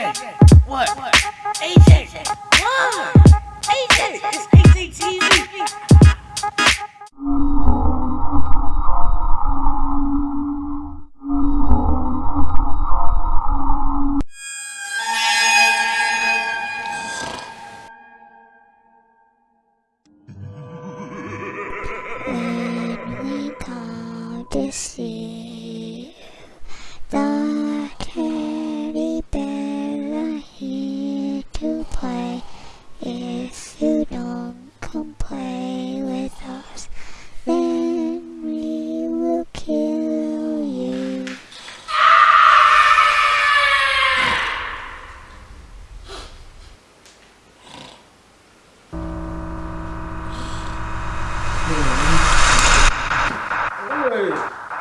What? what? AJ, what? AJ, it's AJ TV. This is.